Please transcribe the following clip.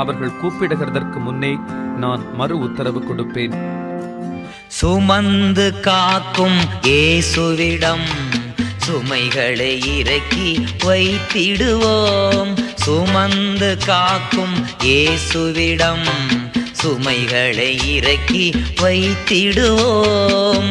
அவர்கள் கூப்பிடுகிறதற்கு முன்னே நான் மறு உத்தரவு கொடுப்பேன். சுமந்து காக்கும் ஏசுவிடம் சுமைகளை இறக்கி வைத்திடுவோம். சுமந்து காக்கும் ஏசுவிடம் சுமைகளை இறக்கி வைத்திடுவோம்.